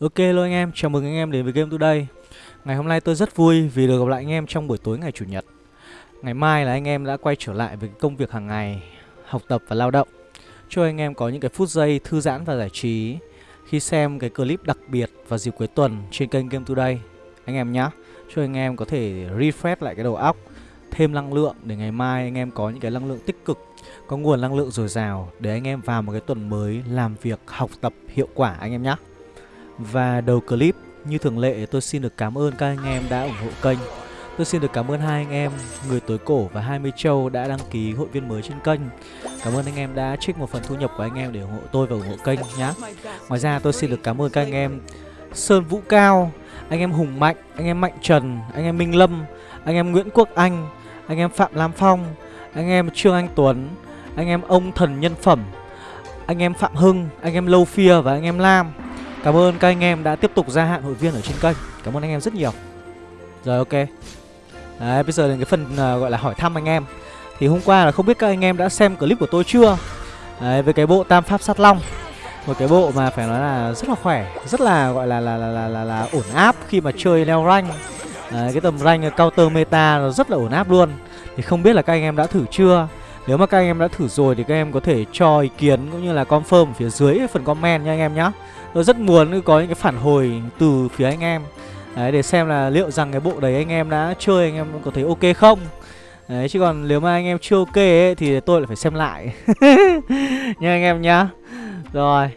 Ok luôn anh em, chào mừng anh em đến với Game Today. Ngày hôm nay tôi rất vui vì được gặp lại anh em trong buổi tối ngày Chủ nhật. Ngày mai là anh em đã quay trở lại với công việc hàng ngày Học tập và lao động. Cho anh em có những cái phút giây thư giãn và giải trí. Khi xem cái clip đặc biệt vào dịp cuối tuần trên kênh Game Today Anh em nhé Cho anh em có thể refresh lại cái đầu óc Thêm năng lượng để ngày mai anh em có những cái năng lượng tích cực Có nguồn năng lượng dồi dào Để anh em vào một cái tuần mới làm việc học tập hiệu quả anh em nhé và đầu clip như thường lệ tôi xin được cảm ơn các anh em đã ủng hộ kênh Tôi xin được cảm ơn hai anh em Người Tối Cổ và 20 Châu đã đăng ký hội viên mới trên kênh Cảm ơn anh em đã trích một phần thu nhập của anh em để ủng hộ tôi và ủng hộ kênh nhé Ngoài ra tôi xin được cảm ơn các anh em Sơn Vũ Cao Anh em Hùng Mạnh, anh em Mạnh Trần, anh em Minh Lâm Anh em Nguyễn Quốc Anh Anh em Phạm Lam Phong Anh em Trương Anh Tuấn Anh em Ông Thần Nhân Phẩm Anh em Phạm Hưng, anh em Lâu Phia và anh em Lam Cảm ơn các anh em đã tiếp tục gia hạn hội viên ở trên kênh. Cảm ơn anh em rất nhiều. Rồi ok. Đấy bây giờ đến cái phần uh, gọi là hỏi thăm anh em. Thì hôm qua là không biết các anh em đã xem clip của tôi chưa? Đấy với cái bộ tam pháp sát long. Một cái bộ mà phải nói là rất là khỏe Rất là gọi là là là là, là, là ổn áp khi mà chơi leo rank. Đấy, Cái tầm rank counter meta nó rất là ổn áp luôn. Thì không biết là các anh em đã thử chưa? Nếu mà các anh em đã thử rồi thì các em có thể cho ý kiến cũng như là confirm ở phía dưới phần comment nha anh em nhé Tôi rất muốn có những cái phản hồi từ phía anh em. Đấy để xem là liệu rằng cái bộ đấy anh em đã chơi anh em có thấy ok không? Đấy chứ còn nếu mà anh em chưa ok ấy, thì tôi lại phải xem lại. Nha anh em nhá. Rồi.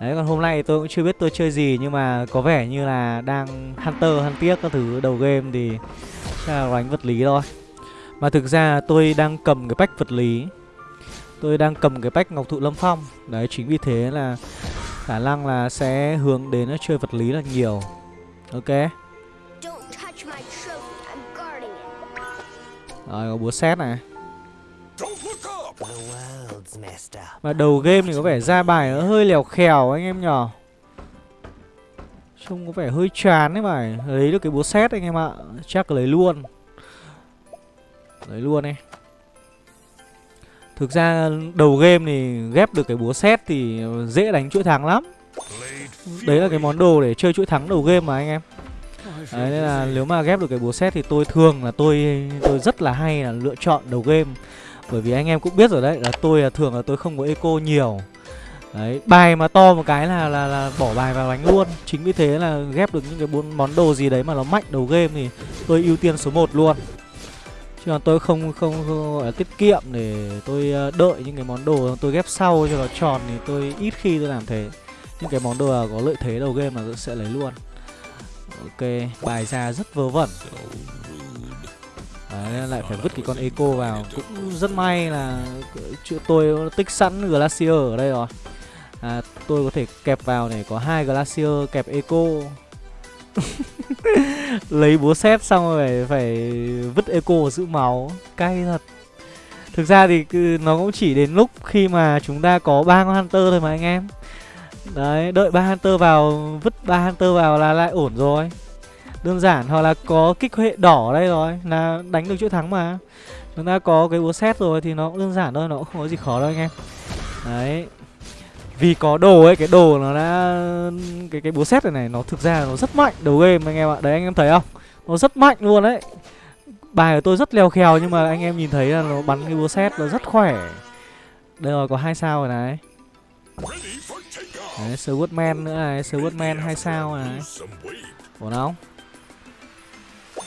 Đấy còn hôm nay tôi cũng chưa biết tôi chơi gì Nhưng mà có vẻ như là đang Hunter, Huntiếc các thứ đầu game thì Chắc là đánh vật lý thôi. Mà thực ra tôi đang cầm cái pack vật lý. Tôi đang cầm cái pack Ngọc Thụ Lâm Phong. Đấy chính vì thế là khả năng là sẽ hướng đến chơi vật lý là nhiều. Ok. Rồi có búa xét này. Mà đầu game thì có vẻ ra bài nó hơi lèo khèo anh em nhỏ. Trông có vẻ hơi chán đấy bài Lấy được cái búa xét anh em ạ. Chắc lấy luôn Đấy luôn ấy. Thực ra đầu game thì ghép được cái búa xét thì dễ đánh chuỗi thắng lắm. Đấy là cái món đồ để chơi chuỗi thắng đầu game mà anh em. Đấy nên là nếu mà ghép được cái búa xét thì tôi thường là tôi tôi rất là hay là lựa chọn đầu game. Bởi vì anh em cũng biết rồi đấy là tôi là thường là tôi không có eco nhiều. Đấy, bài mà to một cái là là là bỏ bài vào đánh luôn. Chính vì thế là ghép được những cái bốn món đồ gì đấy mà nó mạnh đầu game thì tôi ưu tiên số 1 luôn chứ còn tôi không không, không gọi là tiết kiệm để tôi ờ, đợi những cái món đồ tôi ghép sau cho nó tròn thì tôi ít khi tôi làm thế. Những cái món đồ có lợi thế đầu game là tôi sẽ lấy luôn. Ok bài ra rất vớ vẩn. Đấy, lại phải vứt cái con eco vào. Cũng rất may là chữ tôi tích sẵn glacier ở đây rồi. À, tôi có thể kẹp vào này có hai glacier kẹp eco. lấy búa xét xong rồi phải, phải vứt eco giữ máu. Cay thật. Thực ra thì nó cũng chỉ đến lúc khi mà chúng ta có ba con hunter thôi mà anh em. Đấy đợi ba hunter vào vứt ba hunter vào là lại ổn rồi. Đơn giản hoặc là có kích hệ đỏ đây rồi là đánh được chuỗi thắng mà. Chúng ta có cái búa xét rồi thì nó cũng đơn giản thôi nó cũng không có gì khó đâu anh em. Đấy vì có đồ ấy, cái đồ nó đã, cái cái búa xét này này, nó thực ra nó rất mạnh đầu game anh em ạ. Đấy, anh em thấy không? Nó rất mạnh luôn đấy. Bài của tôi rất leo khèo nhưng mà anh em nhìn thấy là nó bắn cái búa xét nó rất khỏe. Đây rồi, có hai sao rồi này. Đấy Swordman nữa này Swordman hai sao này. Ổn không?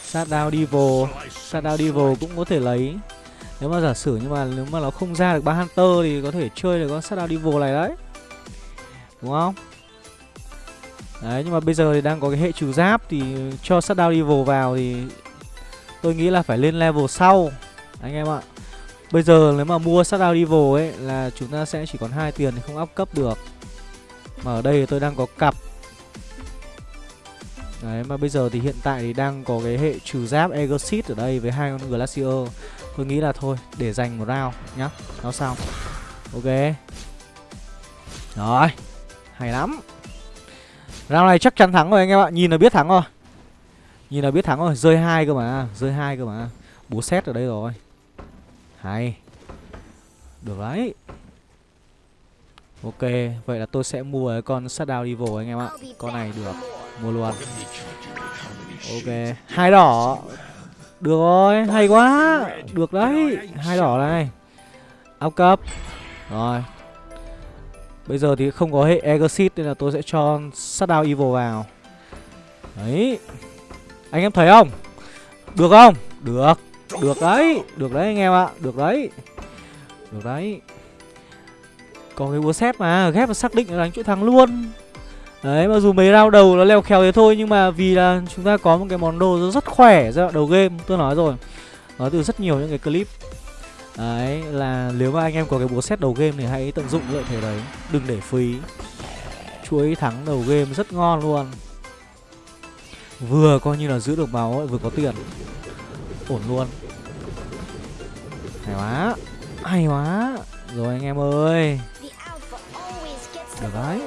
Sát đao devil sát đao devil cũng có thể lấy. Nếu mà giả sử nhưng mà, nếu mà nó không ra được ba hunter thì có thể chơi được con sát đao devil này đấy. Đúng không? Đấy, nhưng mà bây giờ thì đang có cái hệ trừ giáp thì cho shutdown level vào thì tôi nghĩ là phải lên level sau, anh em ạ. Bây giờ nếu mà mua shutdown level ấy là chúng ta sẽ chỉ còn hai tiền thì không up cấp được. Mà ở đây tôi đang có cặp. Đấy, mà bây giờ thì hiện tại thì đang có cái hệ trừ giáp Exit ở đây với hai con Glacier. Tôi nghĩ là thôi, để dành một round nhá. Nó xong. Ok. Rồi. Hay lắm. Round này chắc chắn thắng rồi anh em ạ. Nhìn là biết thắng rồi. Nhìn là biết thắng rồi. Rơi hai cơ mà. Rơi hai cơ mà. Búa xét ở đây rồi. Hay. Được đấy. Ok, vậy là tôi sẽ mua cái con Shutdown Evil anh em ạ. Con này được, mua luôn. Ok, hai đỏ. Được rồi, hay quá. Được đấy, hai đỏ này. Áp cấp. Rồi Bây giờ thì không có hệ Exit nên là tôi sẽ cho Shutdown Evil vào. Đấy. Anh em thấy không? Được không? Được. Được đấy. Được đấy anh em ạ. Được đấy. Được đấy. Có cái búa xét mà. Ghép và xác định là đánh chuỗi thắng luôn. Đấy, mặc dù mấy round đầu nó leo khéo thế thôi, Nhưng mà vì là chúng ta có một cái món đồ rất khỏe giai đoạn đầu game, Tôi nói rồi. Nói từ rất nhiều những cái clip Đấy là nếu mà anh em có cái búa xét đầu game thì hãy tận dụng lợi thế đấy. Đừng để phí. Chuỗi thắng đầu game rất ngon luôn. Vừa coi như là giữ được máu ấy, vừa có tiền. Ổn luôn. Hay quá. Hay quá. Rồi anh em ơi. Được đấy.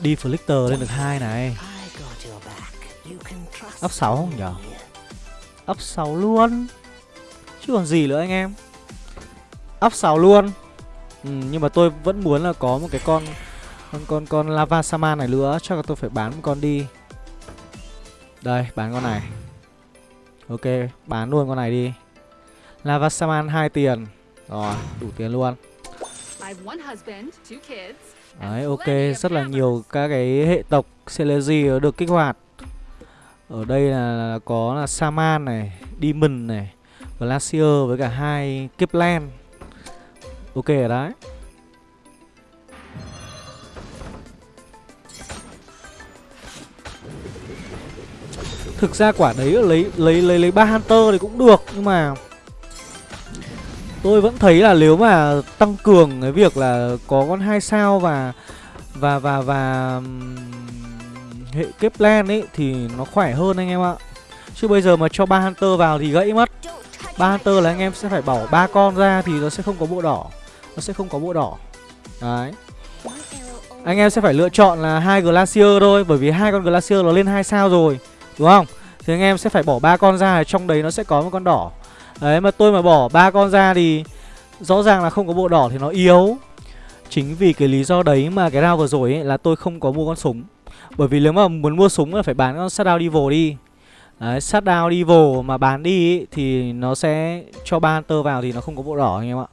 Đi Flicker lên được hai này. Up 6 không nhở? Up 6 luôn. Chứ còn gì nữa anh em. Up 6 luôn. Ừ, Nhưng mà tôi vẫn muốn là có một cái con Con con, con Lava Saman này nữa. Chắc là tôi phải bán một con đi. Đây bán con này. Ok bán luôn con này đi. Lava Saman 2 tiền. Rồi đủ tiền luôn. Đấy ok rất là nhiều các cái hệ tộc Celezy được kích hoạt. Ở đây là, là có là Saman này Demon này Glacier với cả hai Kipland Ok rồi đấy Thực ra quả đấy lấy lấy lấy lấy ba Hunter thì cũng được, nhưng mà tôi vẫn thấy là nếu mà tăng cường cái việc là có con hai sao và và và và hệ kép len ấy thì nó khỏe hơn anh em ạ. Chứ bây giờ mà cho ba Hunter vào thì gãy mất ba Hunter là anh em sẽ phải bỏ ba con ra thì nó sẽ không có bộ đỏ. Nó sẽ không có bộ đỏ. Đấy. Anh em sẽ phải lựa chọn là hai Glacier thôi, bởi vì hai con Glacier nó lên hai sao rồi. Đúng không? Thì anh em sẽ phải bỏ ba con ra, trong đấy nó sẽ có một con đỏ. Đấy, mà tôi mà bỏ ba con ra thì rõ ràng là không có bộ đỏ thì nó yếu. Chính vì cái lý do đấy mà cái round vừa rồi ấy là tôi không có mua con súng. Bởi vì nếu mà muốn mua súng là phải bán con Shadow Devil đi. Đấy, Shutdown evil mà bán đi ý, thì nó sẽ cho ba tơ vào thì nó không có bộ đỏ anh em ạ.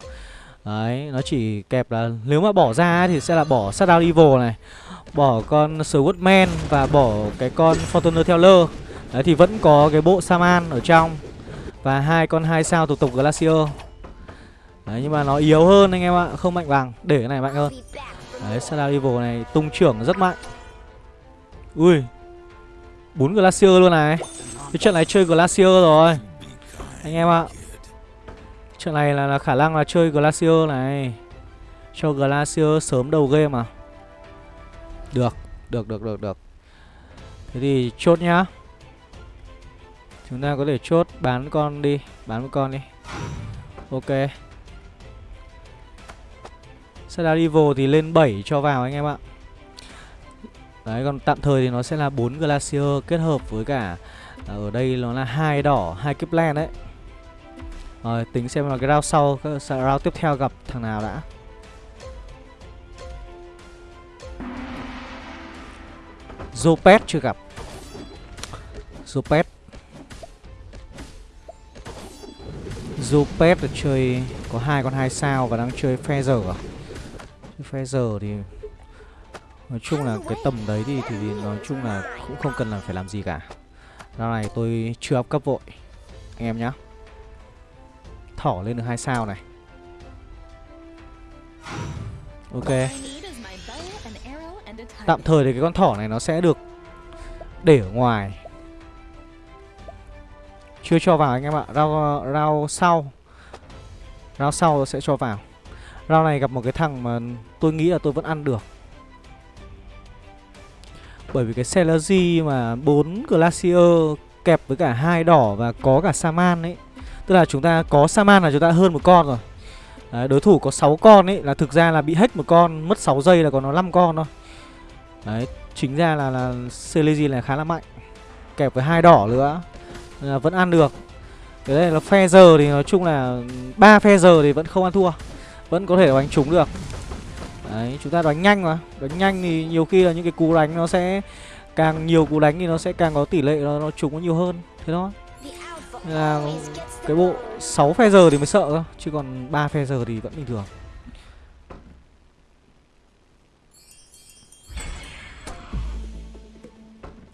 Đấy, nó chỉ kẹp là nếu mà bỏ ra thì sẽ là bỏ Shutdown evil này, bỏ con Swordman và bỏ cái con Fortuner Teller. Đấy thì vẫn có cái bộ Saman ở trong Và hai con hai sao thuộc tục Glacier Đấy nhưng mà nó yếu hơn anh em ạ Không mạnh bằng Để cái này mạnh hơn Đấy Shadow Evil này tung trưởng rất mạnh Ui bốn Glacier luôn này cái trận này chơi Glacier rồi. Anh em ạ. Trận này là, là khả năng là chơi Glacier này. Cho Glacier sớm đầu game à? Được Được được được được. Thế thì chốt nhá. Chúng ta có thể chốt bán con đi Bán một con đi. Ok. Shadow Evil thì lên 7 cho vào anh em ạ. Đấy còn tạm thời thì nó sẽ là 4 Glacier kết hợp với cả à, Ở đây nó là hai đỏ, hai kiếp len đấy Rồi tính xem là cái round sau Round tiếp theo gặp thằng nào đã Zopet chưa gặp Zopet Zopet là chơi có hai con hai sao và đang chơi Feather à? Feather thì nói chung là cái tầm đấy thì thì nói chung là cũng không cần là phải làm gì cả. Rao này tôi chưa up cấp vội anh em nhá. Thỏ lên được hai sao này. Ok. Tạm thời thì cái con thỏ này nó sẽ được để ở ngoài chưa cho vào anh em ạ Rao, rao sau Rao sau sẽ cho vào Rao này gặp một cái thằng mà tôi nghĩ là tôi vẫn ăn được bởi vì cái Celery mà bốn Glacier kẹp với cả hai đỏ và có cả Saman ấy. Tức là chúng ta có Saman là chúng ta hơn một con rồi. Đấy, đối thủ có 6 con ấy là thực ra là bị hết một con mất 6 giây là còn nó 5 con thôi. Đấy chính ra là là Celery này khá là mạnh. Kẹp với hai đỏ nữa là vẫn ăn được. Cái đây là phe giờ thì nói chung là ba phe giờ thì vẫn không ăn thua. Vẫn có thể đánh trúng được. Đấy, chúng ta đánh nhanh mà. Đánh nhanh thì nhiều khi là những cái cú đánh nó sẽ Càng nhiều cú đánh thì nó sẽ càng có tỷ lệ nó, nó trúng nó nhiều hơn. Thế thôi. Nên là cái bộ 6 phe giờ thì mới sợ cơ Chứ còn 3 phe giờ thì vẫn bình thường.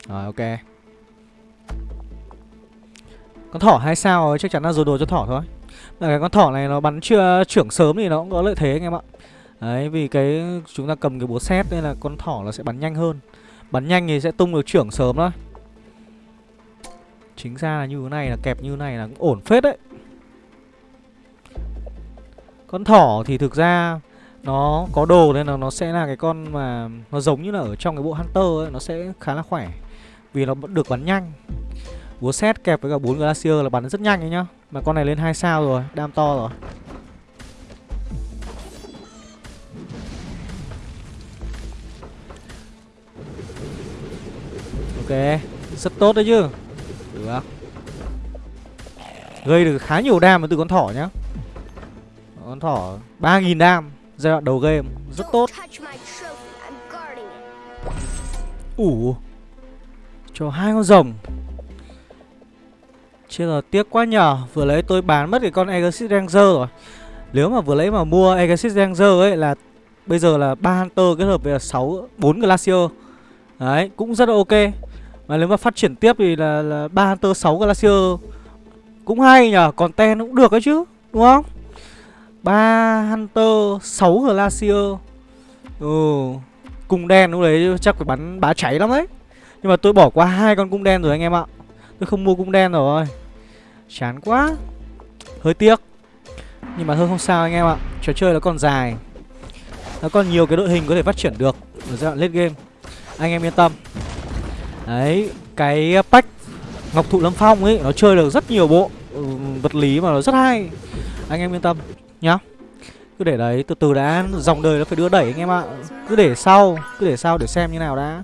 Rồi ok. Con thỏ hay sao chắc chắn là rồi đồ cho thỏ thôi. Mà cái con thỏ này nó bắn chưa trưởng sớm thì nó cũng có lợi thế anh em ạ. Đấy vì cái chúng ta cầm cái búa xét nên là con thỏ nó sẽ bắn nhanh hơn. Bắn nhanh thì sẽ tung được trưởng sớm đó Chính ra là như thế này là kẹp như thế này là cũng ổn phết đấy. Con thỏ thì thực ra nó có đồ nên là nó sẽ là cái con mà nó giống như là ở trong cái bộ Hunter ấy Nó sẽ khá là khỏe. Vì nó vẫn được bắn nhanh. Búa xét kẹp với cả bốn Glacier là bắn rất nhanh ấy nhá. Mà con này lên 2 sao rồi, đam to rồi. Ok, rất tốt đấy chứ. Được. Gây được khá nhiều đam từ con thỏ nhá. Con thỏ 3.000 đam Giai đoạn đầu game Rất tốt. Ủ Cho hai con rồng. Chứ là tiếc quá nhờ. Vừa lấy tôi bán mất cái con Exit Ranger rồi. Nếu mà vừa lấy mà mua Exit Ranger ấy là Bây giờ là ba Hunter kết hợp với là 6 4 Glacier. Đấy, cũng rất là ok mà nếu mà phát triển tiếp thì là, là 3 Hunter 6 Glacier Cũng hay nhở Còn ten cũng được đấy chứ Đúng không? 3 Hunter 6 Glacier Ừ Cung đen lúc đấy chắc phải bắn bá cháy lắm đấy. Nhưng mà tôi bỏ qua hai con cung đen rồi anh em ạ. Tôi không mua cung đen rồi. Chán quá. Hơi tiếc. Nhưng mà thôi không sao anh em ạ. Trò chơi nó còn dài. Nó còn nhiều cái đội hình có thể phát triển được Ở giai đoạn late game. Anh em yên tâm. Đấy, cái ờ, pack Ngọc Thụ Lâm Phong ấy Nó chơi được rất nhiều bộ ừ, vật lý mà nó rất hay. Anh em yên tâm nhá. Cứ để đấy, từ từ đã Dòng đời nó phải đưa đẩy anh em ạ. Cứ để sau, cứ để sau để xem như nào đã.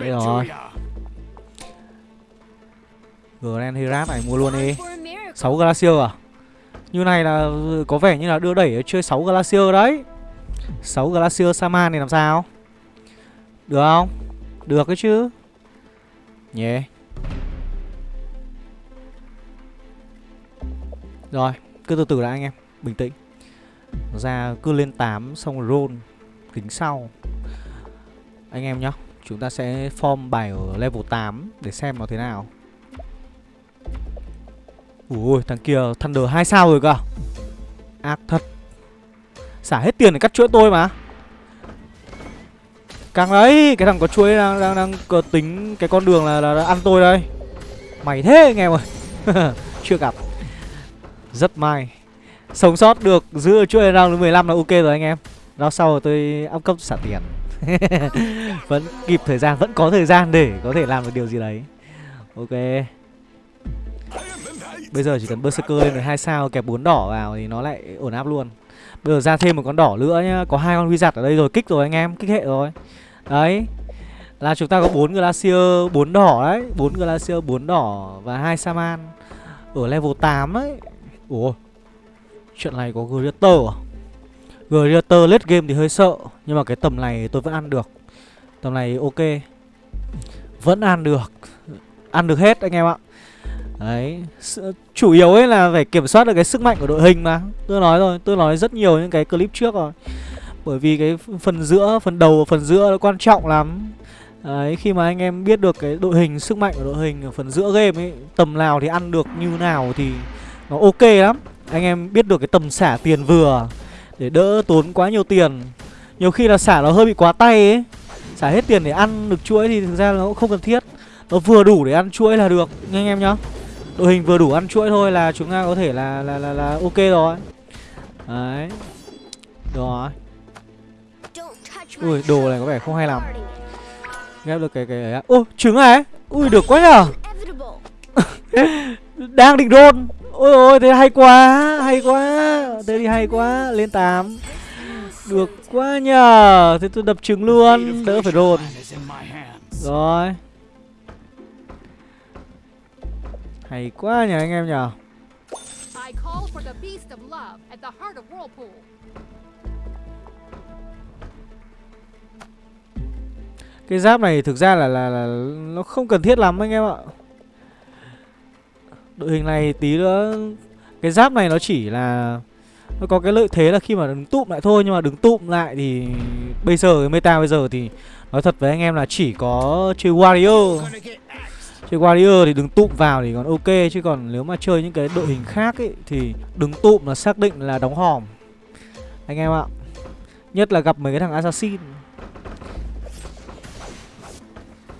Đây rồi. Grand Herat này mua luôn đi. 6 Glacier à? Như này là ừ, có vẻ như là đưa đẩy chơi 6 Glacier đấy. 6 Glacier Saman này làm sao? Được không? Được cái chứ. Nhé yeah. Rồi, Cứ từ từ đã anh em, Bình tĩnh. Ra cứ lên 8 Xong rồi roll, kính sau. Anh em nhá, Chúng ta sẽ form bài ở level 8 Để xem nó thế nào. Ui, thằng kia Thunder 2 sao rồi cơ à? Ác thật. Xả hết tiền để cắt chuỗi tôi mà. Càng đấy Cái thằng có chuối đang, đang, đang tính cái con đường là, là, là ăn tôi đây. Mày thế anh em ơi. Chưa gặp. Rất may. Sống sót được giữ chuỗi round thứ 15 là ok rồi anh em. Đó sau rồi tôi up cấp xả tiền. Vẫn kịp thời gian Vẫn có thời gian để có thể làm được điều gì đấy. Ok. Bây giờ chỉ cần Berserker lên được hai sao kẹp bốn đỏ vào thì nó lại ổn áp luôn. Bây giờ ra thêm một con đỏ nữa nhá Có hai con huy giặt ở đây rồi Kích rồi anh em Kích hệ rồi. Đấy. Là chúng ta có bốn Glacier bốn đỏ đấy, bốn Glacier bốn đỏ Và hai Saman Ở level 8 đấy. Ủa, Chuyện này có Greater à? Greater late game thì hơi sợ, Nhưng mà cái tầm này tôi vẫn ăn được. Tầm này ok. Vẫn ăn được. Ăn được hết anh em ạ. Đấy Chủ yếu ấy là phải kiểm soát được cái sức mạnh của đội hình mà. Tôi nói rồi, Tôi nói rất nhiều những cái clip trước rồi bởi vì cái phần giữa, phần đầu và phần giữa nó quan trọng lắm. Đấy, khi mà anh em biết được cái đội hình, sức mạnh của đội hình ở phần giữa game ấy Tầm nào thì ăn được như nào thì nó ok lắm. Anh em biết được cái tầm xả tiền vừa Để đỡ tốn quá nhiều tiền. Nhiều khi là xả nó hơi bị quá tay ấy. Xả hết tiền để ăn được chuỗi thì thực ra nó cũng không cần thiết. Nó vừa đủ để ăn chuỗi là được nha anh em nhá. Đội hình vừa đủ ăn chuỗi thôi là chúng ta có thể là là là, là ok rồi. Đấy. Rồi. Ui, đồ này có vẻ không hay lắm. Ghép được cái cái ấy Ô, trứng này Ui, được quá nhở Đang định đôn Ôi ôi, thế hay quá Hay quá. Thế thì hay quá. Lên 8 Được quá nhờ. Thế tôi đập trứng luôn. Đỡ phải đồn Rồi. Hay quá nhờ anh em nhờ. Cái giáp này thực ra là, là là nó không cần thiết lắm anh em ạ. Đội hình này tí nữa Cái giáp này nó chỉ là Nó có cái lợi thế là khi mà đứng tụm lại thôi Nhưng mà đứng tụm lại thì Bây giờ cái meta bây giờ thì Nói thật với anh em là chỉ có chơi Warrior. Chơi Warrior thì đứng tụm vào thì còn ok Chứ còn nếu mà chơi những cái đội hình khác ấy Thì đứng tụm là xác định là đóng hòm. Anh em ạ Nhất là gặp mấy cái thằng Assassin.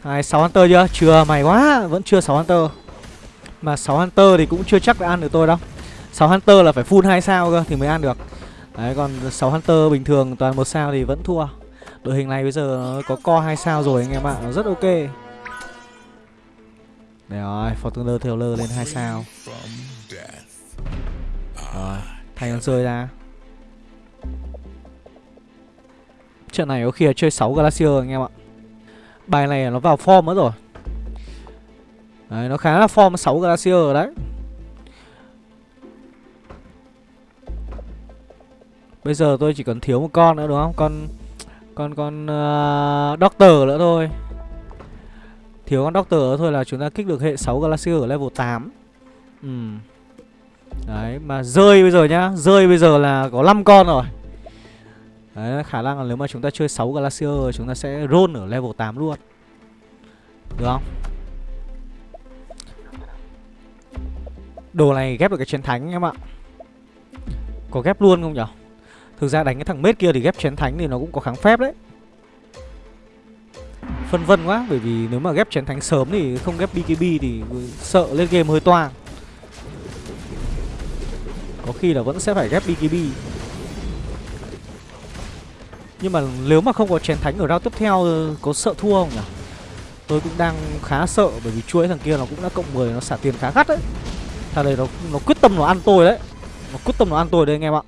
Này 6 Hunter chưa? Chưa mày quá Vẫn chưa 6 Hunter. Mà 6 Hunter thì cũng chưa chắc đã ăn được tôi đâu. 6 Hunter là phải full 2 sao cơ Thì mới ăn được. Đấy còn 6 Hunter bình thường toàn một sao thì vẫn thua. Đội hình này bây giờ nó có co 2 sao rồi anh em ạ Nó rất ok. Đây rồi Fortuner Taylor lên 2 sao. Rồi Thay con rơi ra. Trận này có khi là chơi 6 Glacier anh em ạ Bài này nó vào form nữa rồi. Đấy, nó khá là form 6 Glacier rồi đấy. Bây giờ tôi chỉ cần thiếu một con nữa đúng không? Con con con uh, Doctor nữa thôi. Thiếu con Doctor nữa thôi là chúng ta kích được hệ 6 Glacier ở level 8 Ừ. Đấy, mà rơi bây giờ nhá. Rơi bây giờ là có 5 con rồi. Đấy, khả năng là nếu mà chúng ta chơi 6 Glacier Chúng ta sẽ roll ở level 8 luôn. Được không? Đồ này ghép được cái chiến thánh em ạ. Có ghép luôn không nhở? Thực ra đánh cái thằng mết kia thì ghép chiến thánh thì nó cũng có kháng phép đấy. Phân vân quá Bởi vì nếu mà ghép chiến thánh sớm thì không ghép BKB thì sợ lên game hơi toang. Có khi là vẫn sẽ phải ghép BKB nhưng mà nếu mà không có chén thánh ở round tiếp theo Có sợ thua không nhỉ? Tôi cũng đang khá sợ Bởi vì chuỗi thằng kia nó cũng đã cộng 10 Nó xả tiền khá gắt đấy. Thằng này nó, nó quyết tâm nó ăn tôi đấy. Nó quyết tâm nó ăn tôi đấy anh em ạ.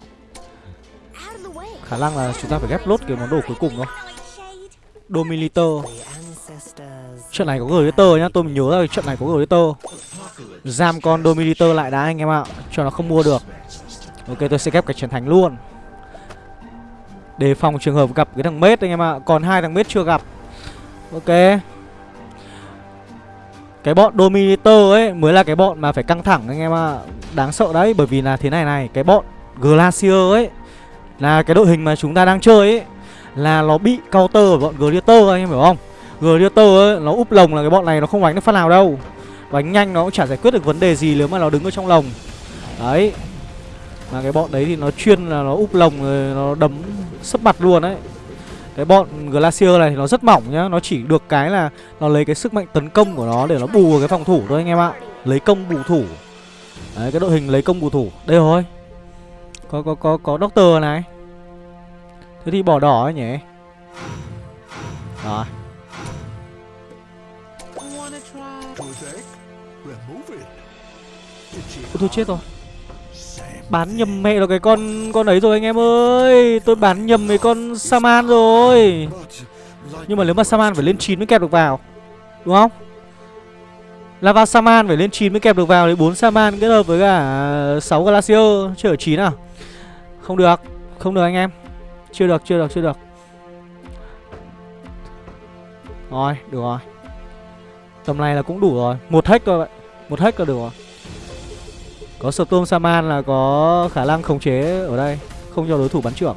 Khả năng là chúng ta phải ghép lốt cái món đồ cuối cùng thôi. Domiliter. Trận này có Glitter nhá Tôi nhớ là trận này có Glitter Giam con Domiliter lại đã anh em ạ Cho nó không mua được. Ok tôi sẽ ghép cái chiến thánh luôn. Đề phòng trường hợp gặp cái thằng mết anh em ạ. Còn hai thằng mết chưa gặp. Ok. Cái bọn Dominator ấy Mới là cái bọn mà phải căng thẳng anh em ạ. Đáng sợ đấy, Bởi vì là thế này này, Cái bọn Glacier ấy Là cái đội hình mà chúng ta đang chơi ấy, Là nó bị counter của bọn Glitter anh em hiểu không? Glitter ấy, Nó úp lồng là cái bọn này nó không đánh được phát nào đâu. Đánh nhanh nó cũng chả giải quyết được vấn đề gì Nếu mà nó đứng ở trong lồng. Đấy. Mà cái bọn đấy thì nó chuyên là nó úp lồng rồi nó đấm sấp mặt luôn đấy Cái bọn Glacier này thì nó rất mỏng nhá Nó chỉ được cái là nó lấy cái sức mạnh tấn công của nó để nó bù cái phòng thủ thôi anh em ạ. Lấy công bù thủ. Đấy cái đội hình lấy công bù thủ. Đây rồi. Có có có có Doctor này. Thế thì bỏ đỏ ấy nhỉ? Rồi Ôi thôi chết rồi Bán nhầm mẹ là cái con con ấy rồi anh em ơi. Tôi bán nhầm cái con Saman rồi. Nhưng mà nếu mà Saman phải lên 9 mới kẹp được vào, Đúng không? Lava Saman phải lên 9 mới kẹp được vào Đấy 4 Saman kết hợp với cả 6 Glacier. Chưa ở 9 à? Không được Không được anh em. Chưa được chưa được chưa được. Rồi được rồi. Tầm này là cũng đủ rồi. Một hack thôi vậy Một hack là được rồi có Storm Saman là có khả năng khống chế ở đây, Không cho đối thủ bắn trưởng.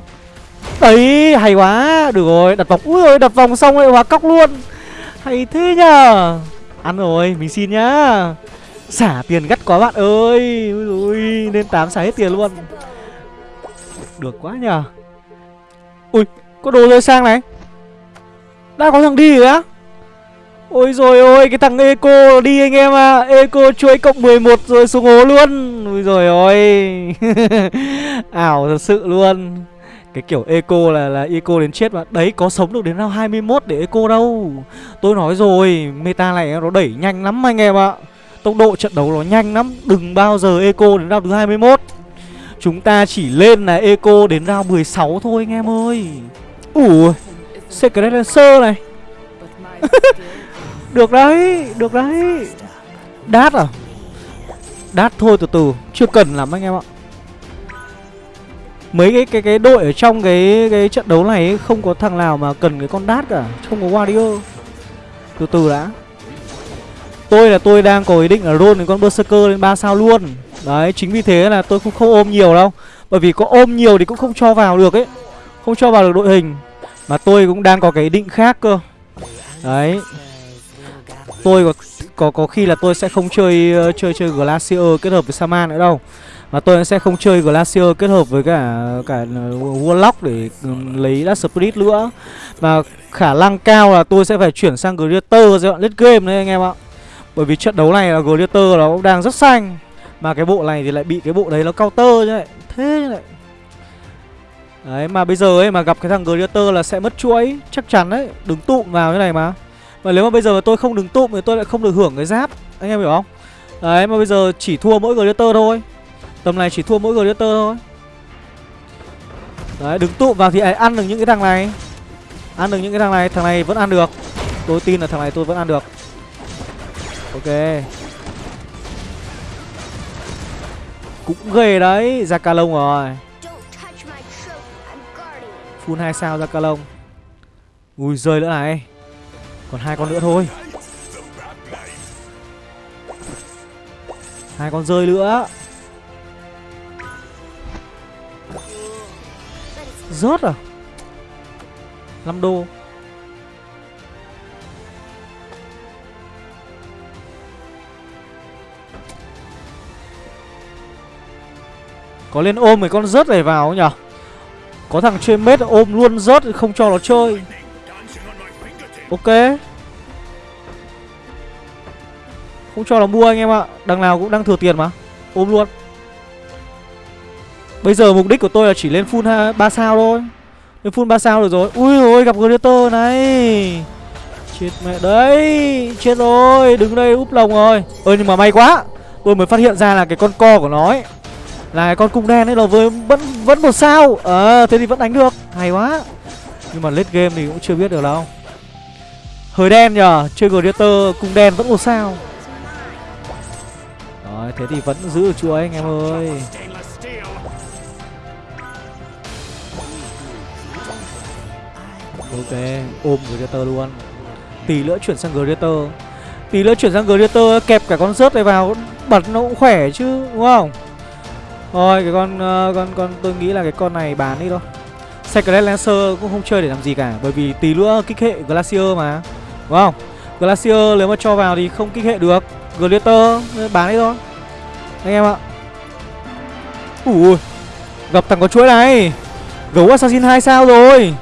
Đấy hay quá, Được rồi, đặt vòng. Úi ơi đặt vòng xong lại hóa cóc luôn. Hay thế nhờ. Ăn rồi, mình xin nhá. Xả tiền gắt quá bạn ơi. Ui lên 8 xả hết tiền luôn. Được quá nhờ. Ui, có đồ rơi sang này. Đã có thằng đi rồi á. Ôi rồi ôi, cái thằng Eco đi anh em à Eco chuỗi cộng 11 rồi xuống hố luôn. Ôi rồi ôi. Ảo thật sự luôn. Cái kiểu Eco là là Eco đến chết mà. Đấy, có sống được đến round 21 để Eco đâu. Tôi nói rồi, Meta này nó đẩy nhanh lắm anh em ạ. Tốc độ trận đấu nó nhanh lắm. Đừng bao giờ Eco đến round thứ 21 Chúng ta chỉ lên là Eco đến round 16 thôi anh em ơi. Ủa, Secret Lancer này. Được đấy, được đấy. Đát à? Đát thôi từ từ, chưa cần lắm anh em ạ. Mấy cái cái cái đội ở trong cái cái trận đấu này ấy, không có thằng nào mà cần cái con đát cả. Không có Wario Từ từ đã. Tôi là tôi đang có ý định là roll đến con Berserker lên 3 sao luôn. Đấy chính vì thế là tôi cũng không ôm nhiều đâu. Bởi vì có ôm nhiều thì cũng không cho vào được ấy. Không cho vào được đội hình. Mà tôi cũng đang có cái ý định khác cơ. Đấy. Tôi có có có khi là tôi sẽ không chơi ờ, chơi chơi Glacier kết hợp với Saman nữa đâu. Mà tôi sẽ không chơi Glacier kết hợp với cả cả ờ, Warlock để ừ, lấy Dark Spirit nữa. Và khả năng cao là tôi sẽ phải chuyển sang Greater giai đoạn late game đấy anh em ạ. Bởi vì trận đấu này là Greater nó cũng đang rất xanh, Mà cái bộ này thì lại bị cái bộ đấy nó counter như vậy Thế như này. Đấy, mà bây giờ ấy mà gặp cái thằng Greater là sẽ mất chuỗi, Chắc chắn đấy, Đứng tụm vào như này mà. Mà nếu mà bây giờ tôi không đứng tụm thì tôi lại không được hưởng cái giáp. Anh em hiểu không? Đấy mà bây giờ chỉ thua mỗi Greater thôi. Tầm này chỉ thua mỗi Glitter thôi. Đấy đứng tụ vào thì ăn được những cái thằng này. Ăn được những cái thằng này Thằng này vẫn ăn được. Tôi tin là thằng này tôi vẫn ăn được. Ok. Cũng ghê đấy Ra ca lông rồi. Full 2 sao ra ca lông. Ui rơi nữa này còn hai con nữa thôi. Hai con rơi nữa. Rớt à? 5 đô. Có lên ôm mấy con rớt này vào nhở? Có thằng chơi mết ôm luôn rớt không cho nó chơi. Ok. Không cho nó mua anh em ạ. Đằng nào cũng đang thừa tiền mà. Ôm luôn. Bây giờ mục đích của tôi là chỉ lên full 3 sao thôi. Lên full 3 sao được rồi. Ui ôi gặp Gladiator này. Chết mẹ đấy. Chết rồi. Đứng đây úp lồng rồi. Ơi nhưng mà may quá. Tôi mới phát hiện ra là cái con co của nó ấy Là cái con cung đen ấy là với vẫn vẫn một sao. Ờ à, thế thì vẫn đánh được. Hay quá. Nhưng mà late game thì cũng chưa biết được đâu. Hơi đen nhờ Chơi Gladiator cung đen vẫn một sao. Rồi thế thì vẫn giữ được chuỗi anh em ơi. Ok, ôm Greater luôn. Tí nữa chuyển sang Greater Tí nữa chuyển sang Greater kẹp cả con rớt này vào Bật nó cũng khỏe chứ, đúng không? Thôi, cái con uh, con con tôi nghĩ là cái con này bán đi thôi. Sacred Lancer cũng không chơi để làm gì cả Bởi vì tí nữa kích hệ Glacier mà. Đúng không? Glacier nếu mà cho vào thì không kích hệ được. Glitter bán đi thôi. Anh em ạ. Ui, Gặp thằng có chuỗi này. Gấu Assassin 2 sao rồi?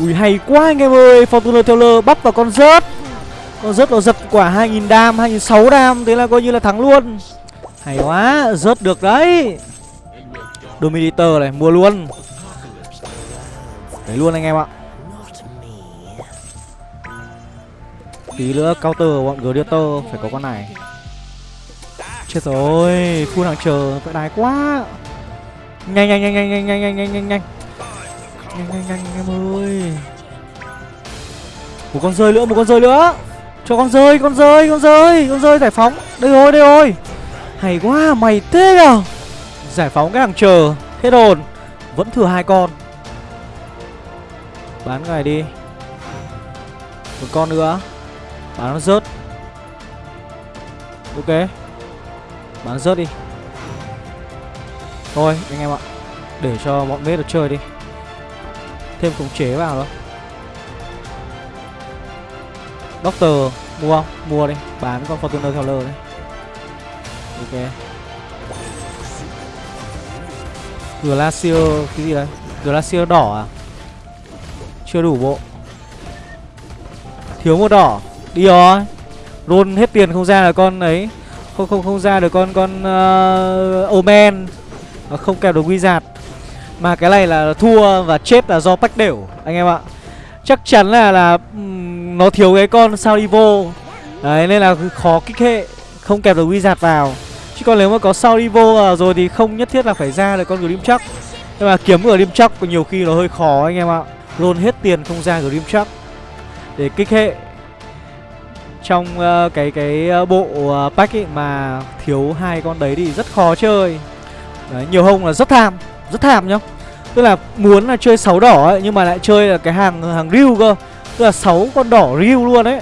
Ui, hay quá anh em ơi. Fortuner Teller bắp vào con rớt. Con rớt nó giật quả 2000 đam 2006 đam. Thế là coi như là thắng luôn. Hay quá, Rớt được đấy. Dominator này, mua luôn. Đấy luôn anh em ạ. Tí nữa. Counter, bọn Gladiator Phải có con này. Chết rồi, Full hàng chờ Phải đái quá. Nhanh nhanh nhanh nhanh nhanh nhanh nhanh nhanh nhanh nhanh. Nhanh nhanh nhanh, em ơi. Một con rơi nữa, một con rơi nữa. Cho con rơi con rơi con rơi con rơi, giải phóng. Đây rồi đây rồi. Hay quá, mày thế à giải phóng cái hàng chờ, hết hồn. Vẫn thừa hai con. Bán cái này đi. Một con nữa bán nó rớt. Ok. Bán rớt đi. Thôi anh em ạ. Để cho bọn mết được chơi đi. Thêm khống chế vào đó. Doctor mua không? Mua đi, bán con Fortuner Teller đấy. Ok. Glacier, cái gì đấy? Glacier đỏ à? Chưa đủ bộ. Thiếu một đỏ. Đi rồi. Roll hết tiền không ra là con ấy. Không không không ra được con con uh, Omen. Không kèm được Wizard. Mà cái này là thua và chết là do bách đều Anh em ạ. Chắc chắn là là Nó thiếu cái con sao đi vô Đấy nên là khó kích hệ Không kẹp được wizard vào. Chứ còn nếu mà có sao đi vô rồi thì không nhất thiết là phải ra được con Grim chắc Nhưng mà kiếm Grim chắc nhiều khi nó hơi khó anh em ạ. Luôn hết tiền không ra Grim chắc Để kích hệ trong uh, cái cái ờ, bộ uh, pack ấy mà thiếu hai con đấy thì rất khó chơi. Đấy, nhiều hông là rất tham rất tham nhá. Tức là muốn là chơi sáu đỏ ấy Nhưng mà lại chơi là cái hàng hàng riu cơ. Tức là sáu con đỏ riu luôn đấy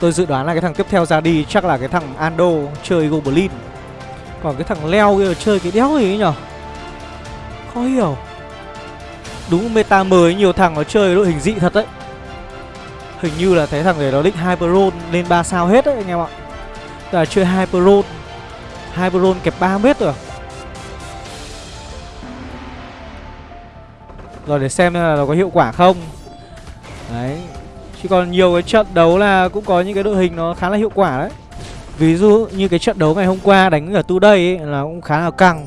Tôi dự đoán là cái thằng tiếp theo ra đi chắc là cái thằng Ando chơi Goblin. Còn cái thằng Leo kia chơi cái đéo gì ấy nhở? Khó hiểu. Đúng meta mới nhiều thằng nó chơi đội hình dị thật đấy Hình như là thấy thằng này nó định Hyperon lên 3 sao hết đấy anh em ạ. Là chơi Hyperon. Hyperon kẹp 3 mét rồi. Rồi để xem là nó có hiệu quả không. Đấy. Chứ còn nhiều cái trận đấu là cũng có những cái đội hình nó khá là hiệu quả đấy. Ví dụ như cái trận đấu ngày hôm qua đánh ở tu đây ấy, là cũng khá là căng.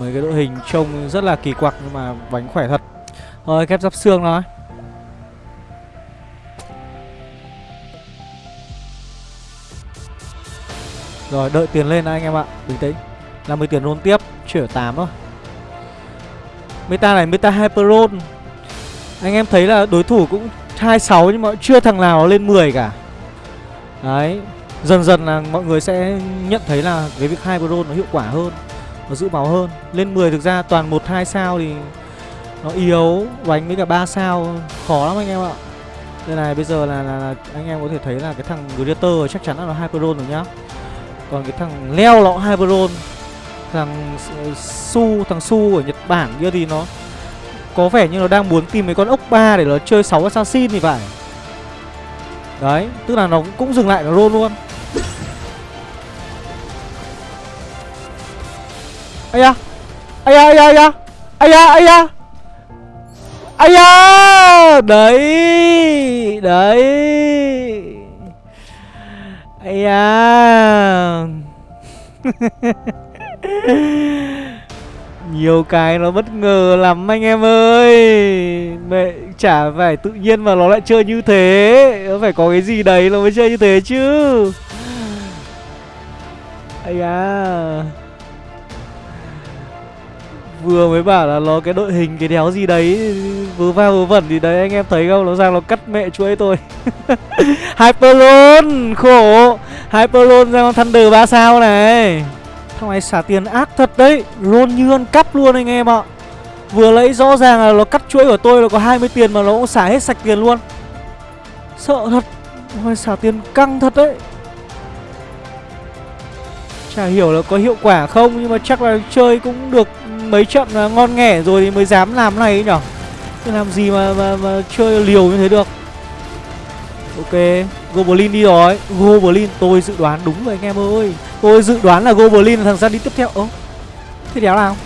Mấy cái đội hình trông rất là kỳ quặc nhưng mà bánh khỏe thật. Rồi kép giáp xương thôi. Rồi đợi tiền lên anh em ạ. Bình tĩnh. 50 tiền roll tiếp. Chuyển 8 thôi. Meta này meta hyper roll. Anh em thấy là đối thủ cũng 26 nhưng mà chưa thằng nào lên 10 cả. Đấy. Dần dần là mọi người sẽ nhận thấy là cái việc hyper roll nó hiệu quả hơn Nó giữ máu hơn. Lên 10 thực ra toàn 1-2 sao thì Nó yếu Đánh với cả 3 sao. Khó lắm anh em ạ. Đây này bây giờ là, là, là anh em có thể thấy là cái thằng Greater chắc chắn là nó hyper roll rồi nhá còn cái thằng leo nó Hyperon Thằng Su, thằng Su ở Nhật Bản kia thì nó Có vẻ như nó đang muốn tìm mấy con ốc ba để nó chơi 6 assassin thì phải. Đấy, tức là nó cũng dừng lại nó roll luôn. Ây da! Ây da, ây da, ây da! Ây da, ây da! Ây da! Đấy Đấy! Ây da. Nhiều cái nó bất ngờ lắm anh em ơi. Mẹ chả phải tự nhiên mà nó lại chơi như thế. Nó phải có cái gì đấy nó mới chơi như thế chứ. Ây da. Vừa mới bảo là nó cái đội hình, cái đéo gì đấy vừa va vừa vẩn thì đấy, anh em thấy không? Nó sang nó cắt mẹ chuỗi tôi. Hyperlon Khổ. Hyperlon ra con Thunder ba sao này. Thằng này xả tiền ác thật đấy. Lôn như ăn cắp luôn anh em ạ. Vừa lấy rõ ràng là nó cắt chuỗi của tôi là có 20 tiền mà nó cũng xả hết sạch tiền luôn. Sợ thật. Ôi xả tiền căng thật đấy. Chả hiểu là có hiệu quả không, Nhưng mà chắc là chơi cũng được mấy trận ngon nghẻ rồi thì mới dám làm này nhở? Chứ làm gì mà, mà, mà chơi liều như thế được. Ok Goblin đi rồi. Goblin tôi dự đoán đúng rồi anh em ơi. Tôi dự đoán là Goblin là thằng ra đi tiếp theo. Ơ Thế đéo nào?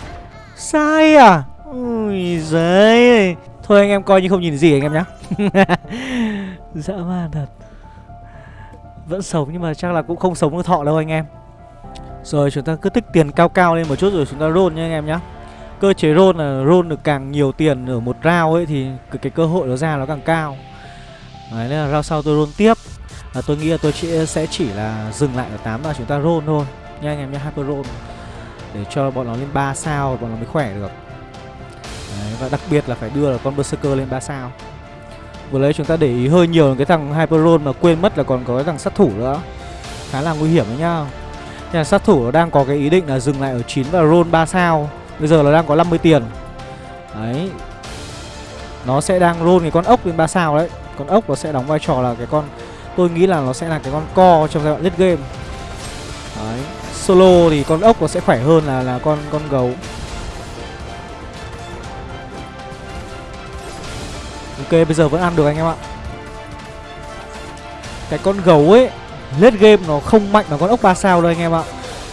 Sai à? Ui giời Thôi anh em coi như không nhìn gì anh em nhá. Dã man thật. Vẫn sống nhưng mà chắc là cũng không sống được thọ đâu anh em. Rồi chúng ta cứ tích tiền cao cao lên một chút rồi chúng ta roll nha anh em nhá. Cơ chế roll là roll được càng nhiều tiền ở một round ấy Thì cái, cái cơ hội nó ra nó càng cao. Đấy nên là round sau tôi roll tiếp. Và tôi nghĩ là tôi chỉ, sẽ chỉ là dừng lại ở 8 và chúng ta roll thôi. Nha anh em nhé hyper roll để cho bọn nó lên 3 sao bọn nó mới khỏe được. Đấy, và đặc biệt là phải đưa là con berserker lên 3 sao. Vừa lấy chúng ta để ý hơi nhiều cái thằng hyper roll mà quên mất là còn có cái thằng sát thủ nữa. Khá là nguy hiểm đấy nhá. Nhà sát thủ đang có cái ý định là dừng lại ở 9 và roll 3 sao bây giờ là đang có 50 tiền. Đấy. Nó sẽ đang roll cái con ốc lên 3 sao đấy. Con ốc nó sẽ đóng vai trò là cái con, tôi nghĩ là nó sẽ là cái con co trong giai đoạn late game. Đấy. Solo thì con ốc nó sẽ khỏe hơn là là con con gấu. Ok, bây giờ vẫn ăn được anh em ạ. Cái con gấu ấy, late game nó không mạnh bằng con ốc 3 sao đâu anh em ạ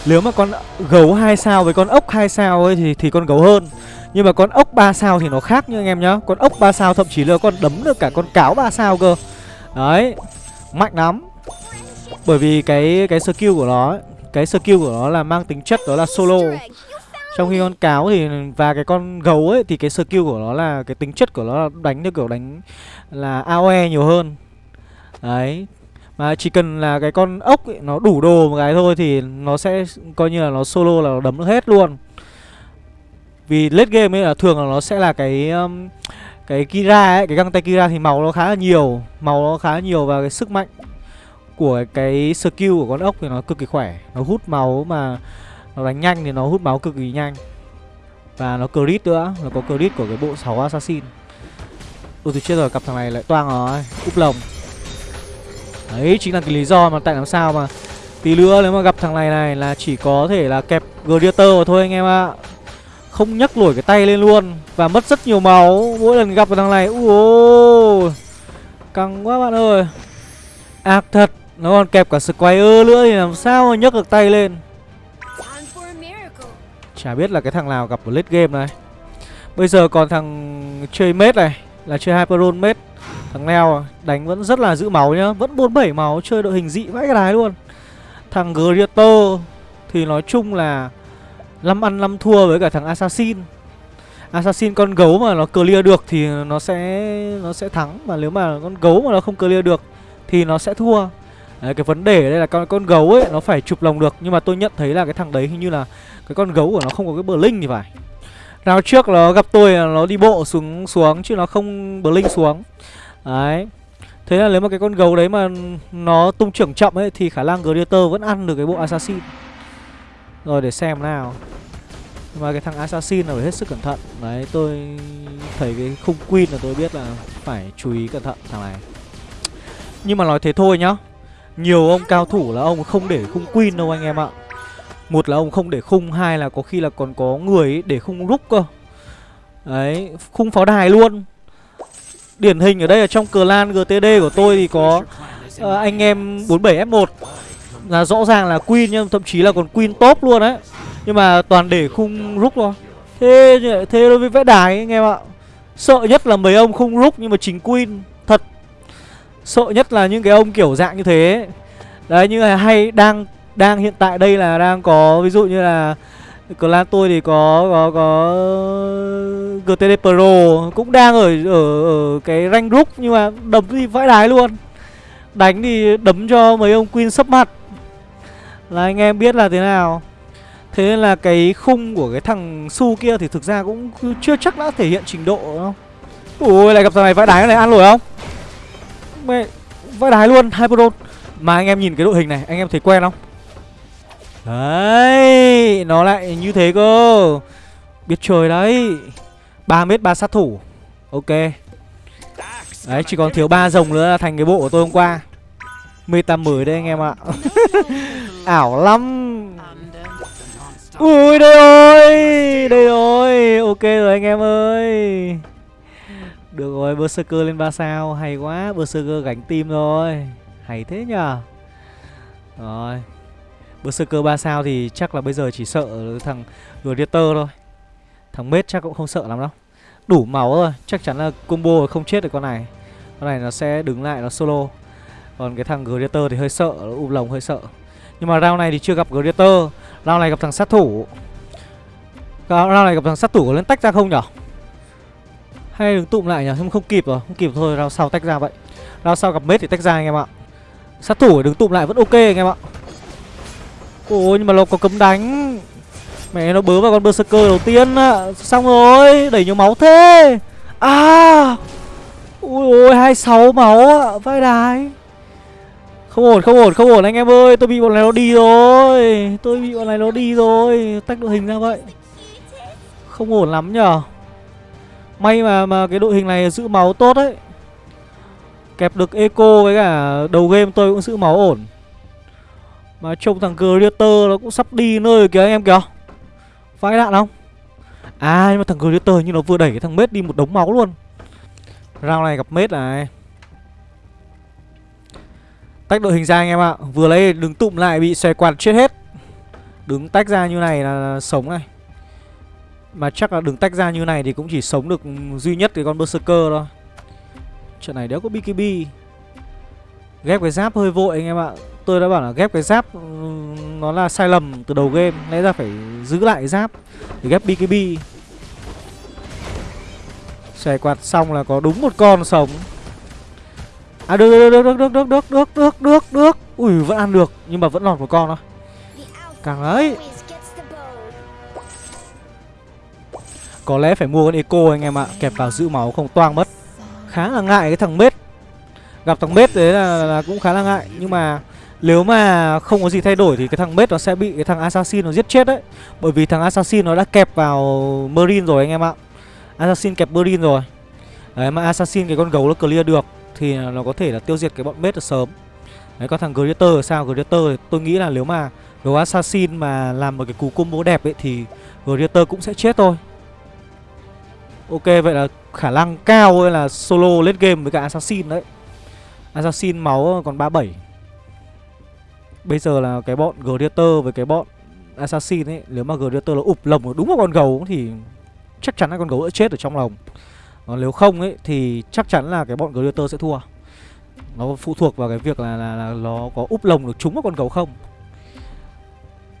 nếu mà con gấu 2 sao với con ốc 2 sao ấy thì thì con gấu hơn. Nhưng mà con ốc 3 sao thì nó khác nha anh em nhá. Con ốc 3 sao thậm chí là con đấm được cả con cáo 3 sao cơ. Đấy Mạnh lắm. Bởi vì cái cái skill của nó ấy, Cái skill của nó là mang tính chất đó là solo. Trong khi con cáo thì Và cái con gấu ấy Thì cái skill của nó là Cái tính chất của nó là đánh như kiểu đánh Là AOE nhiều hơn. Đấy mà chỉ cần là cái con ốc ấy, nó đủ đồ một cái thôi thì nó sẽ coi như là nó solo là nó đấm được hết luôn vì late game ấy là thường là nó sẽ là cái um, cái Kira ấy, cái găng tay Kira thì màu nó khá là nhiều, màu nó khá là nhiều và cái sức mạnh của cái skill của con ốc thì nó cực kỳ khỏe, nó hút máu mà nó đánh nhanh thì nó hút máu cực kỳ nhanh. Và nó crit nữa, nó có crit của cái bộ 6 assassin. Ôi thì chết rồi cặp thằng này lại toang rồi Úp lồng Đấy chính là cái lý do mà tại làm sao mà Tí nữa nếu mà gặp thằng này này là chỉ có thể là kẹp Gladiator thôi anh em ạ. Không nhấc nổi cái tay lên luôn Và mất rất nhiều máu. Mỗi lần gặp thằng này Ui Căng quá bạn ơi. Ác thật Nó còn kẹp cả Squire nữa thì làm sao mà nhấc được tay lên. Chả biết là cái thằng nào gặp ở late game này. Bây giờ còn thằng chơi mết này Là chơi Hyperon mết Thằng leo à, đánh vẫn rất là giữ máu nhá Vẫn 47 máu chơi đội hình dị vãi cái đái luôn. Thằng Greater Thì nói chung là 5 ăn 5 thua với cả thằng Assassin. Assassin con gấu mà nó clear được thì nó sẽ nó sẽ thắng Mà nếu mà con gấu mà nó không clear được thì nó sẽ thua. Đấy, cái vấn đề ở đây là con con gấu ấy nó phải chụp lồng được nhưng mà tôi nhận thấy là cái thằng đấy hình như là cái con gấu của nó không có cái bờ linh thì phải. Rao trước nó gặp tôi là nó đi bộ xuống xuống chứ nó không bờ linh xuống. Đấy. Thế là nếu mà cái con gấu đấy mà nó tung trưởng chậm ấy, Thì khả năng Gladiator vẫn ăn được cái bộ Assassin. Rồi, để xem nào. Mà cái thằng Assassin là phải hết sức cẩn thận. Đấy, tôi thấy cái khung Queen là tôi biết là phải chú ý cẩn thận, thằng này. Nhưng mà nói thế thôi nhá. Nhiều ông cao thủ là ông không để khung Queen đâu anh em ạ. Một là ông không để khung, Hai là có khi là còn có người để khung rúc cơ. Đấy, Khung pháo đài luôn. Điển hình ở đây là trong clan GTD của tôi thì có uh, anh em 47F1 Là rõ ràng là Queen nhưng thậm chí là còn Queen top luôn đấy. Nhưng mà toàn để khung rúc thôi. Thế thế đối với vẽ đài anh em ạ Sợ nhất là mấy ông khung rúc nhưng mà chính Queen Thật. Sợ nhất là những cái ông kiểu dạng như thế Đấy như là hay đang đang hiện tại đây là đang có ví dụ như là clan tôi thì có có có GTD Pro, cũng đang ở ở ở cái rank group nhưng mà đấm thì vãi đái luôn. Đánh thì đấm cho mấy ông queen sấp mặt. Là anh em biết là thế nào. Thế nên là cái khung của cái thằng su kia thì thực ra cũng chưa chắc đã thể hiện trình độ không? Ui lại gặp thằng này vãi đái này, ăn nổi không? Mẹ, vãi đái luôn, hai pro mà anh em nhìn cái đội hình này, anh em thấy quen không? Đấy, Nó lại như thế cơ. Biết chơi đấy. 3 mét 3 sát thủ. Ok. Đấy, chỉ còn thiếu ba rồng nữa là thành cái bộ của tôi hôm qua. Meta mới đấy anh em ạ. Ảo lắm. Ui, đây rồi Đây rồi. Ok rồi anh em ơi. Được rồi, Berserker lên 3 sao. Hay quá, Berserker gánh tim rồi. Hay thế nhờ. Rồi. Berserker 3 sao thì chắc là bây giờ chỉ sợ thằng Gladiator thôi. Thằng Mết chắc cũng không sợ lắm đâu. Đủ máu rồi, chắc chắn là combo không chết được con này. Con này nó sẽ đứng lại nó solo. Còn cái thằng Gladiator thì hơi sợ, nó ụp lồng hơi sợ. Nhưng mà round này thì chưa gặp Gladiator. Round này gặp thằng sát thủ. Round này gặp thằng sát thủ có lên tách ra không nhở? Hay đứng tụm lại nhở, không, không kịp rồi, không kịp thôi, round sau tách ra vậy. Round sau gặp Mết thì tách ra anh em ạ. Sát thủ đứng tụm lại vẫn ok anh em ạ. Ôi nhưng mà nó có cấm đánh. Mẹ, nó bớ vào con berserker đầu tiên Xong rồi, Đẩy nhiều máu thế. À! Ui ôi 26 máu ạ Vai đái. Không ổn không ổn không ổn anh em ơi. Tôi bị bọn này nó đi rồi. Tôi bị bọn này nó đi rồi. Tách đội hình ra vậy. Không ổn lắm nhở May mà mà cái đội hình này giữ máu tốt đấy. Kẹp được eco với cả đầu game tôi cũng giữ máu ổn mà trông thằng Gladiator nó cũng sắp đi nơi kìa anh em kìa. Phải đạn không? À nhưng mà thằng Gladiator như nó vừa đẩy cái thằng Mết đi một đống máu luôn. Round này gặp Mết này. Tách đội hình ra anh em ạ. Vừa lấy đứng tụm lại bị xòe quạt chết hết. Đứng tách ra như này là, là sống này. Mà chắc là đứng tách ra như này thì cũng chỉ sống được duy nhất cái con Berserker thôi. Trận này đéo có BKB Ghép cái giáp hơi vội anh em ạ. Tôi đã bảo là ghép cái giáp Nó là sai lầm từ đầu game Lẽ ra phải giữ lại giáp Để ghép BKB Xòe quạt xong là có đúng một con sống À được được được được được được được được được được Ui vẫn ăn được Nhưng mà vẫn lọt một con thôi Càng ấy Có lẽ phải mua con eco anh em ạ Kẹp vào giữ máu không toang mất Khá là ngại cái thằng mết Gặp thằng mết đấy là, là cũng khá là ngại Nhưng mà nếu mà không có gì thay đổi thì cái thằng mết nó sẽ bị cái thằng assassin nó giết chết đấy Bởi vì thằng assassin nó đã kẹp vào marine rồi anh em ạ Assassin kẹp marine rồi Đấy, mà assassin cái con gấu nó clear được thì nó có thể là tiêu diệt cái bọn mết được sớm. Đấy, có thằng Greater, sao? Greater thì tôi nghĩ là nếu mà gấu assassin mà làm một cái cú combo đẹp ấy thì Greater cũng sẽ chết thôi. Ok, vậy là khả năng cao là solo late game với cả assassin đấy. Assassin máu còn 37. Bây giờ là cái bọn Greater với cái bọn Assassin ấy Nếu mà Greater nó ụp lồng đúng vào con gấu thì chắc chắn là con gấu đã chết ở trong lồng. Còn nếu không ấy thì chắc chắn là cái bọn Greater sẽ thua. Nó phụ thuộc vào cái việc là, là, là nó có úp lồng được trúng vào con gấu không?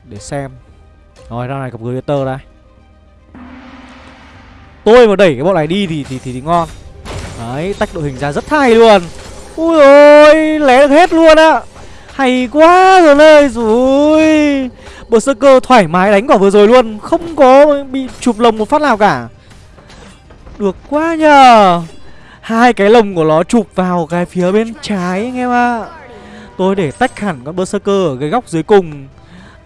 Để xem. Rồi ra này gặp Greater đây. Tôi mà đẩy cái bọn này đi thì thì, thì, thì ngon. Đấy tách đội hình ra rất hay luôn. Ui ôi lé được hết luôn á. Hay quá rồi ơi Rồi Berserker thoải mái đánh quả vừa rồi luôn. Không có bị chụp lồng một phát nào cả. Được quá nhờ. Hai cái lồng của nó chụp vào cái phía bên trái anh em ạ. Tôi để tách hẳn con Berserker ở cái góc dưới cùng.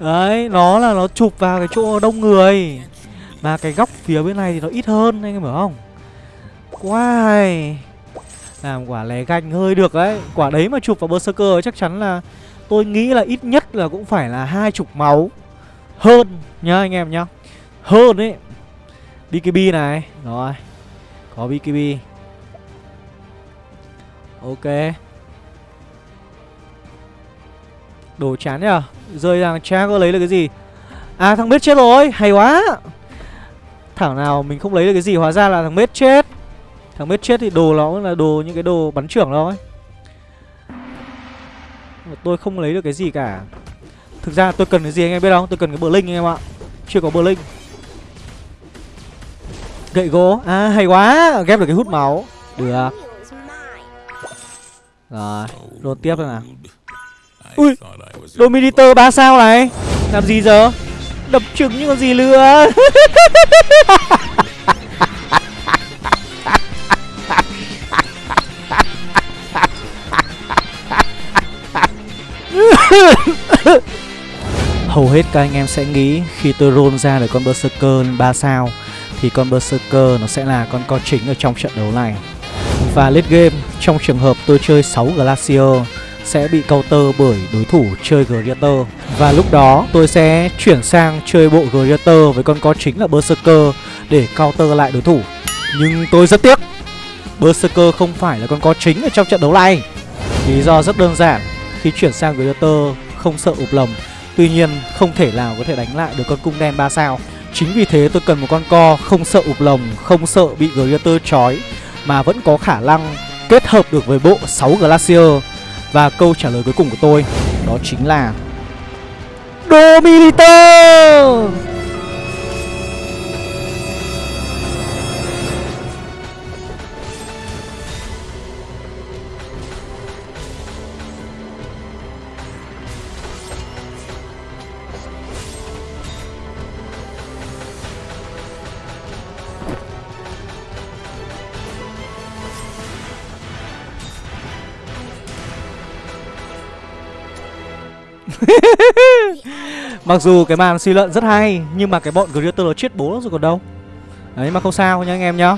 Đấy, nó là nó chụp vào cái chỗ đông người. Mà cái góc phía bên này thì nó ít hơn anh em hiểu không? Quá hay. Làm quả lé ganh hơi được đấy. Quả đấy mà chụp vào Berserker chắc chắn là Tôi nghĩ là ít nhất là cũng phải là hai chục máu. Hơn nhá anh em nhá. Hơn ấy. BKB này. Rồi. Có BKB Ok. Đồ chán nhở Rơi ra cha có lấy được cái gì. À thằng biết chết rồi. Hay quá. Thảo nào mình không lấy được cái gì, Hóa ra là thằng biết chết. Thằng mết chết thì đồ nó là đồ, những cái đồ bắn trưởng thôi Tôi không lấy được cái gì cả. Thực ra tôi cần cái gì anh em biết không? Tôi cần cái bờ linh anh em ạ. Chưa có bờ linh. Gậy gỗ. À hay quá. Ghép được cái hút máu. Được. Rồi Luôn tiếp rồi nào. Ui Dominator 3 sao này? Làm gì giờ? Đập trứng như con gì nữa Hầu hết các anh em sẽ nghĩ khi tôi roll ra được con Berserker 3 sao thì con Berserker nó sẽ là con co chính ở trong trận đấu này. Và late game, trong trường hợp tôi chơi 6 Glacier sẽ bị counter bởi đối thủ chơi Greater. Và lúc đó tôi sẽ chuyển sang chơi bộ Greater với con co chính là Berserker để counter lại đối thủ. Nhưng tôi rất tiếc Berserker không phải là con co chính ở trong trận đấu này. Lý do rất đơn giản. Khi chuyển sang Greater không sợ ụp lầm. Tuy nhiên không thể nào có thể đánh lại được con cung đen 3 sao. Chính vì thế tôi cần một con co không sợ ụp lồng, không sợ bị Greater chói Mà vẫn có khả năng kết hợp được với bộ 6 Glacier. Và câu trả lời cuối cùng của tôi đó chính là Dominator! Mặc dù cái màn suy luận rất hay, Nhưng mà cái bọn Greater nó chết bố rồi còn đâu. Đấy, mà không sao nha anh em nhá.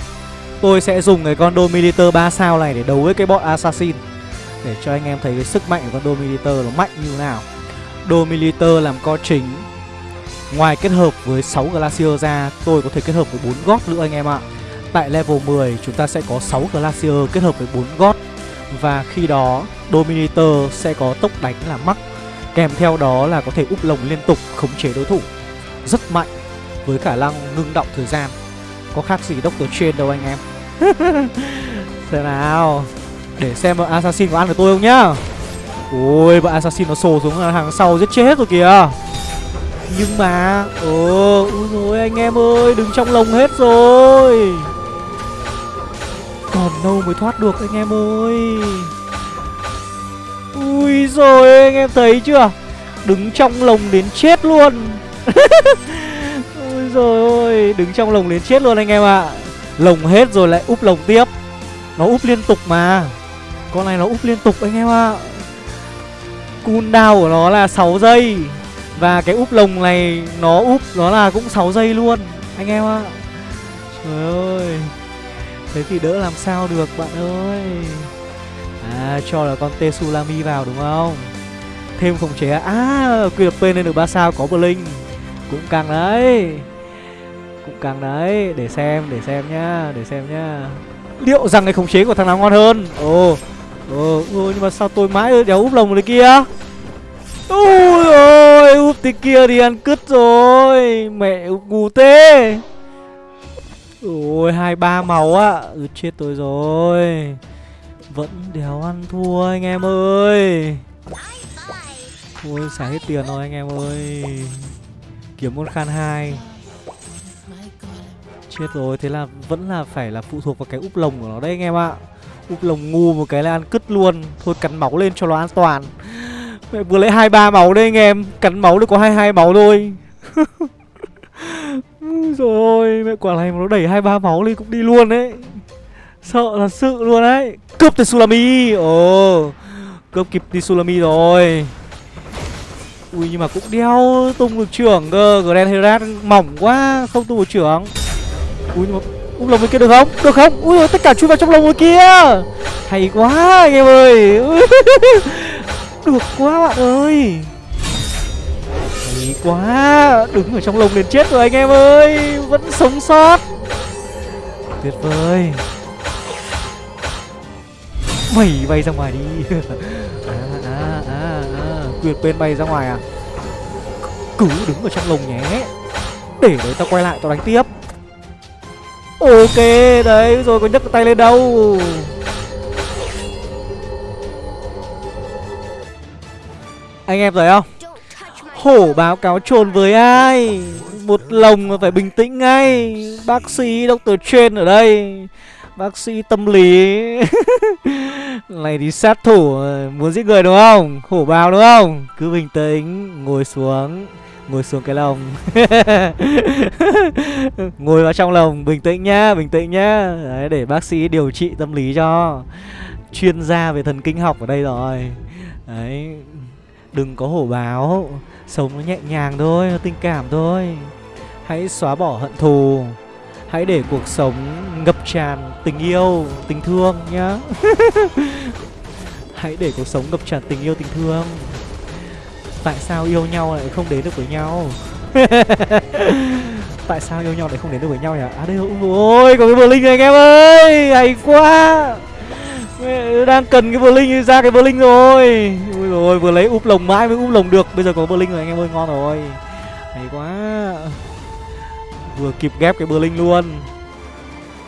Tôi sẽ dùng cái con Dominator 3 sao này để đấu với cái bọn Assassin, Để cho anh em thấy cái sức mạnh của con Dominator nó mạnh như thế nào. Dominator làm co chính, Ngoài kết hợp với 6 Glacier ra, Tôi có thể kết hợp với 4 gót nữa anh em ạ. Tại level 10 chúng ta sẽ có 6 Glacier kết hợp với 4 gót Và khi đó, Dominator sẽ có tốc đánh là mắc. Kèm theo đó là có thể úp lồng liên tục, khống chế đối thủ. Rất mạnh, Với khả năng ngưng động thời gian. Có khác gì Doctor Chain đâu anh em. Xem nào. Để xem bọn Assassin có ăn được tôi không nhá. Ôi, bọn Assassin nó sồ xuống hàng sau giết chết rồi kìa. Nhưng mà Ồ Ôi rồi anh em ơi, đứng trong lồng hết rồi. Còn đâu mới thoát được, anh em ơi. Ui rồi, anh em thấy chưa? Đứng trong lồng đến chết luôn. Ui rồi, ôi, Đứng trong lồng đến chết luôn anh em ạ. À. Lồng hết rồi lại úp lồng tiếp. Nó úp liên tục mà. Con này nó úp liên tục anh em ạ. À. Cooldown của nó là 6 giây. Và cái úp lồng này Nó úp, nó là cũng 6 giây luôn, Anh em ạ. À. Trời ơi. Thế thì đỡ làm sao được, bạn ơi. À cho là con Tsunami vào đúng không? Thêm khống chế À? à quy lập lên được 3 sao có Blink. Cũng càng đấy. Cũng càng đấy. Để xem để xem nhá Để xem nhá. Liệu rằng cái khống chế của thằng nào ngon hơn? Ồ Ồ nhưng mà sao tôi mãi đéo úp lồng đấy kia? Ôi ôi úp tí kia thì ăn cứt rồi. Mẹ úp ngu tê Ôi hai ba máu á ừ, Chết tôi rồi. Vẫn đéo ăn thua anh em ơi. Ôi xả hết tiền rồi anh em ơi. Kiếm con khan hai. Chết rồi, thế là vẫn là phải là phụ thuộc vào cái úp lồng của nó đấy anh em ạ. Úp lồng ngu một cái là ăn cứt luôn. Thôi cắn máu lên cho nó an toàn. Mẹ vừa lấy hai ba máu đây anh em. Cắn máu được có hai hai máu thôi. Rồi ôi, mẹ quả này mà nó đẩy hai ba máu lên cũng đi luôn đấy. Sợ thật sự luôn đấy. Cướp Tsunami Ồ Cướp kịp Tsunami rồi. Ui nhưng mà cũng đeo tung được trưởng cơ. Grand Herat mỏng quá Không tung được trưởng. Ui nhưng mà Úp lồng bên kia được không? Được không? Ui ôi, tất cả chui vào trong lồng bên kia. Hay quá anh em ơi. Được quá bạn ơi. Hay quá Đứng ở trong lồng đến chết rồi anh em ơi. Vẫn sống sót. Tuyệt vời. Mày bay ra ngoài đi. À à à à. Quyệt bên bay ra ngoài à? Cứ đứng ở trong lồng nhé. Để đấy tao quay lại, tao đánh tiếp. Ok, đấy, rồi có nhấc tay lên đâu? Anh em thấy không? Hổ báo cáo trồn với ai? Một lồng mà phải bình tĩnh ngay. Bác sĩ Dr. Chen ở đây. Bác sĩ tâm lý. Này thì sát thủ, Muốn giết người đúng không? Hổ báo đúng không? Cứ bình tĩnh, Ngồi xuống Ngồi xuống cái lồng. Ngồi vào trong lồng, Bình tĩnh nhá, Bình tĩnh nhá. Đấy, để bác sĩ điều trị tâm lý cho Chuyên gia về thần kinh học ở đây rồi. Đấy, Đừng có hổ báo Sống nó nhẹ nhàng thôi, Nó tình cảm thôi. Hãy xóa bỏ hận thù. Hãy để cuộc sống ngập tràn tình yêu, tình thương nhá. Hãy để cuộc sống ngập tràn tình yêu, tình thương. Tại sao yêu nhau lại không đến được với nhau? Tại sao yêu nhau lại không đến được với nhau nhỉ? À đây ôi có cái bờ linh này anh em ơi! Hay quá! Đang cần cái bờ linh ra cái bờ linh rồi. Ui rồi vừa lấy úp lồng mãi mới úp lồng được. Bây giờ có bờ linh rồi anh em ơi ngon rồi. Hay quá! Vừa kịp ghép cái Blink luôn.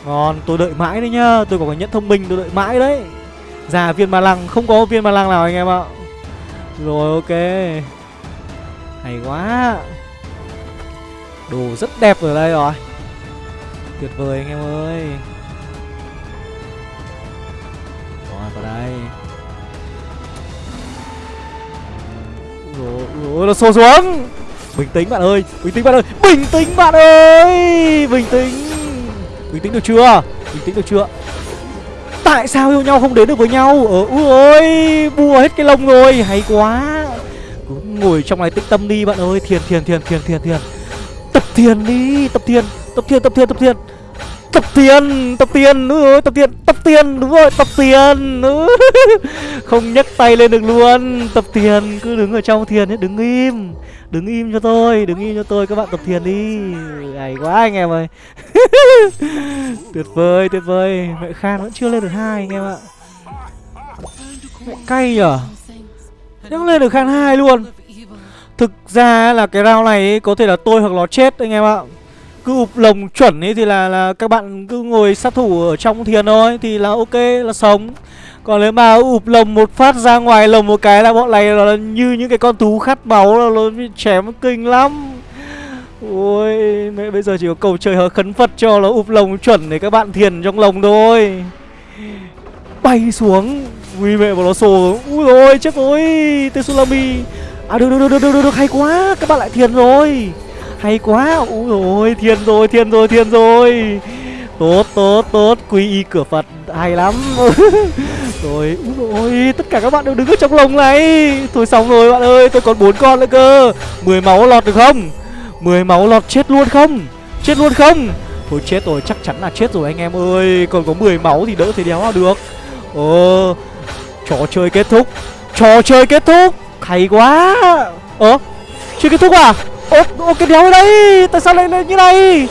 Ngon tôi đợi mãi đấy nhá. Tôi có cái nhẫn thông minh tôi đợi mãi đấy. Già viên ma lăng không có viên ma lăng nào anh em ạ. Rồi ok. Hay quá. Đồ rất đẹp ở đây rồi. Tuyệt vời anh em ơi. Rồi vào đây. Rồi, rồi nó xô xuống. Bình tĩnh bạn ơi, Bình tĩnh bạn ơi, Bình tĩnh bạn ơi, Bình tĩnh. Bình tĩnh được chưa? Bình tĩnh được chưa? Tại sao yêu nhau không đến được với nhau? Ờ ui ơi Bùa hết cái lông rồi, Hay quá. Cứ ngồi trong này tích tâm đi bạn ơi, Thiền thiền thiền thiền thiền thiền. Tập thiền đi, Tập thiền Tập thiền tập thiền tập thiền. tập Ừ, tập tiền tập tiền đúng rồi tập tiền tập tiền, đúng rồi, tập tiền không nhấc tay lên được luôn. Tập tiền, cứ đứng ở trong thiền ấy, đứng im đứng im cho tôi, đứng im cho tôi, các bạn tập thiền đi. Hay quá anh em ơi. Tuyệt vời tuyệt vời. Mẹ khan vẫn chưa lên được hai anh em ạ. Mẹ cay nhở? Nhắc lên được khan hai luôn. Thực ra là cái round này có thể là tôi hoặc nó chết anh em ạ cứ ụp lồng chuẩn ấy thì là là các bạn cứ ngồi sát thủ ở trong thiền thôi, thì là ok, là sống. Còn nếu mà ụp lồng một phát ra ngoài lồng một cái là bọn này là như những cái con thú khát máu là nó chém kinh lắm. Ôi, mẹ, bây giờ chỉ có cầu trời hờ khấn phật cho nó ụp lồng chuẩn để các bạn thiền trong lồng thôi. Bay xuống. Ui, mẹ, bọn nó sổ ui rồi chết rồi. Tsunami à được được được được được được, hay quá. Các bạn lại thiền rồi hay quá. Ui rồi thiên rồi thiên rồi thiên rồi. Tốt tốt tốt. Quy y cửa phật hay lắm. Rồi ui rồi tất cả các bạn đều đứng ở trong lồng này. Thôi xong rồi bạn ơi tôi còn bốn con nữa cơ. 10 máu lọt được không? 10 máu lọt chết luôn không? Chết luôn không? Thôi chết rồi, chắc chắn là chết rồi anh em ơi. Còn có 10 máu thì đỡ thì đéo nào được. Ờ Trò chơi kết thúc. Trò chơi kết thúc. Hay quá. Ơ Chưa kết thúc à? Ô, ô cái đéo đấy đây Tại sao lại lên như này?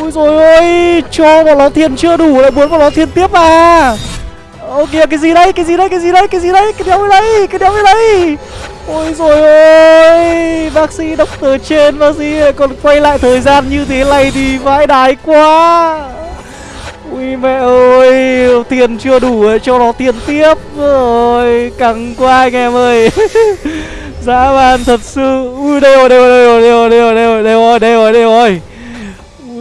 Ôi rồi ôi Cho bọn nó tiền chưa đủ lại muốn bọn nó tiền tiếp à? Ô kìa cái gì đây Cái gì đây Cái gì đây Cái gì đây Cái đéo đấy đây Cái đéo đấy đây Ôi rồi ôi Bác sĩ doctor trên Bác sĩ còn quay lại thời gian như thế này Thì vãi đái quá. Ui mẹ ơi Tiền chưa đủ cho nó tiền tiếp. Rồi Căng quá anh em ơi. Dạ, Dã man thật sự Ui, đây rồi đây rồi đây rồi đây rồi đây rồi đây rồi đây rồi đây rồi.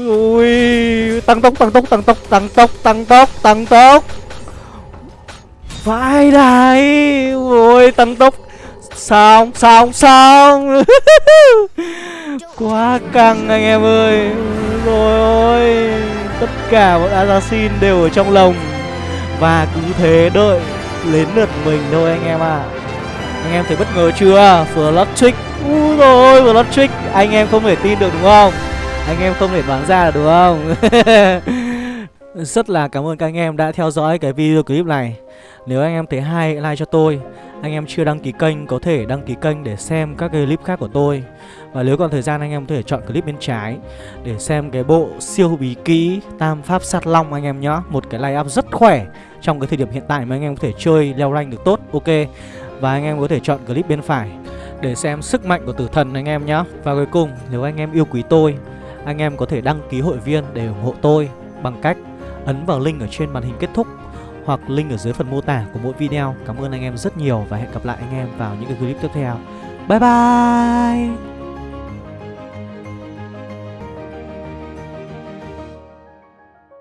Ui, Tăng tốc tăng tốc tăng tốc tăng tốc tăng tốc tăng tốc. Vãi đái Ui, tăng tốc. Xong xong xong. Quá căng anh em ơi. Rồi ôi, Tất cả bọn assassin đều ở trong lồng Và cứ thế đợi Đến lượt mình thôi anh em ạ. à. Anh em thấy bất ngờ chưa? Flush trick Úi rồi Flush trick Anh em không thể tin được đúng không? Anh em không thể đoán ra được đúng không? Rất là cảm ơn các anh em đã theo dõi cái video clip này. Nếu anh em thấy hay, like cho tôi. Anh em chưa đăng ký kênh, có thể đăng ký kênh để xem các cái clip khác của tôi. Và nếu còn thời gian, anh em có thể chọn clip bên trái Để xem cái bộ siêu bí kỹ Tam Pháp Sát Long, anh em nhá. Một cái line up rất khỏe trong cái thời điểm hiện tại mà anh em có thể chơi leo rank được tốt. Ok. Và anh em có thể chọn clip bên phải để xem sức mạnh của tử thần anh em nhé Và cuối cùng, nếu anh em yêu quý tôi, Anh em có thể đăng ký hội viên để ủng hộ tôi Bằng cách ấn vào link ở trên màn hình kết thúc hoặc link ở dưới phần mô tả của mỗi video. Cảm ơn anh em rất nhiều và hẹn gặp lại anh em vào những cái clip tiếp theo. Bye bye!